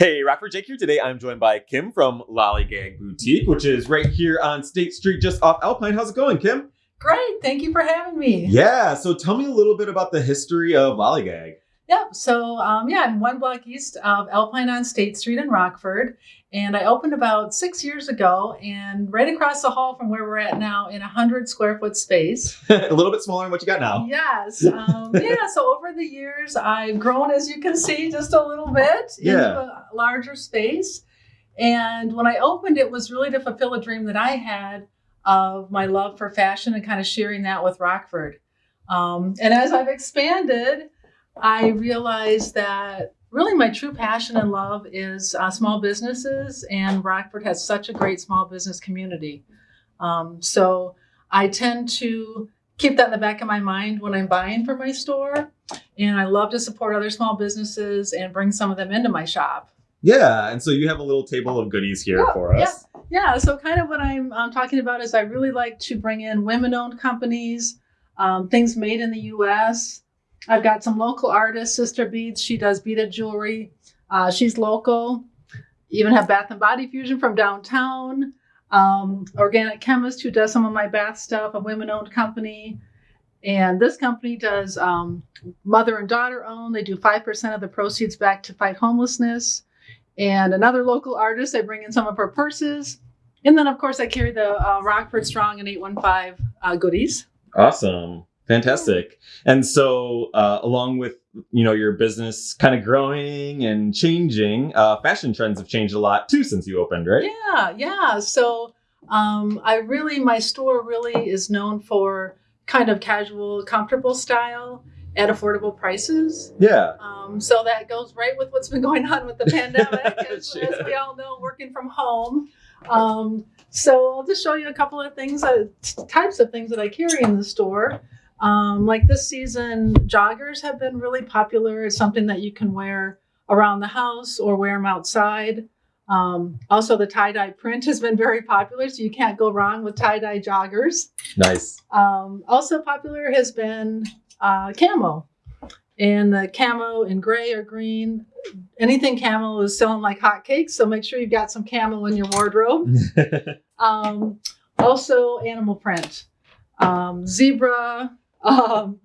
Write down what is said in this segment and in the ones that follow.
Hey, Rockford Jake here. Today I'm joined by Kim from Lollygag Boutique, which is right here on State Street, just off Alpine. How's it going, Kim? Great. Thank you for having me. Yeah. So tell me a little bit about the history of Lollygag. Yep. So, um, yeah, I'm one block east of Alpine on State Street in Rockford. And I opened about six years ago and right across the hall from where we're at now in a 100 square foot space. a little bit smaller than what you got now. Yes. Um, yeah. So, over the years, I've grown, as you can see, just a little bit Yeah. into a larger space. And when I opened, it was really to fulfill a dream that I had of my love for fashion and kind of sharing that with Rockford. Um, and as I've expanded, I realized that really my true passion and love is uh, small businesses, and Rockford has such a great small business community. Um, so I tend to keep that in the back of my mind when I'm buying for my store, and I love to support other small businesses and bring some of them into my shop. Yeah. And so you have a little table of goodies here Yeah, for us. Yeah, yeah. so kind of what I'm um, talking about is I really like to bring in women owned companies, um, things made in the US. I've got some local artists, Sister Beads, she does beaded jewelry. Uh, she's local. Even have Bath and Body Fusion from downtown. Um, Organic Chemist, who does some of my bath stuff, a women owned company. And this company does um, mother and daughter owned. They do 5% of the proceeds back to fight homelessness and another local artist. I bring in some of her purses. And then, of course, I carry the uh, Rockford Strong and 815 uh, goodies. Awesome. Fantastic. And so, uh, along with you know your business kind of growing and changing, uh, fashion trends have changed a lot too since you opened, right? Yeah, yeah. So um, I really, my store really is known for kind of casual, comfortable style at affordable prices. Yeah. Um, so that goes right with what's been going on with the pandemic, as, Sure. as we all know, working from home. Um, so I'll just show you a couple of things, uh, types of things that I carry in the store. Um, like this season, joggers have been really popular. It's something that you can wear around the house or wear them outside. Um, also, the tie dye print has been very popular, so you can't go wrong with tie dye joggers. Nice. Um, also popular has been uh, camo. And the camo in gray or green, anything camo is selling like hotcakes. So make sure you've got some camo in your wardrobe. Um, also, animal print, um, zebra, um,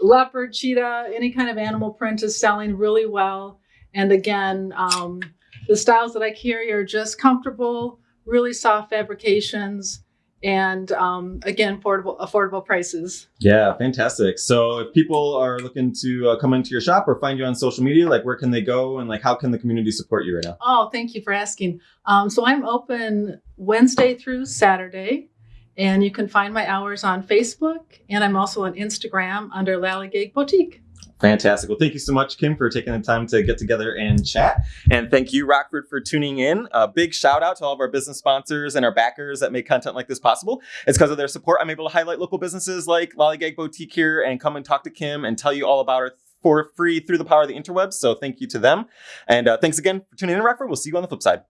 leopard, cheetah, any kind of animal print is selling really well. And again, um, the styles that I carry are just comfortable, really soft fabrications, and um, again, affordable affordable prices. Yeah, fantastic. So if people are looking to uh, come into your shop or find you on social media, like where can they go and like how can the community support you right now? Oh, thank you for asking. Um, so I'm open Wednesday through Saturday, and you can find my hours on Facebook, and I'm also on Instagram under Lollygag Boutique. Fantastic. Well, thank you so much, Kim, for taking the time to get together and chat. And thank you, Rockford, for tuning in. A big shout out to all of our business sponsors and our backers that make content like this possible. It's because of their support I'm able to highlight local businesses like Lollygag Boutique here and come and talk to Kim and tell you all about her for free through the power of the interwebs. So thank you to them. And uh, thanks again for tuning in, Rockford. We'll see you on the flip side.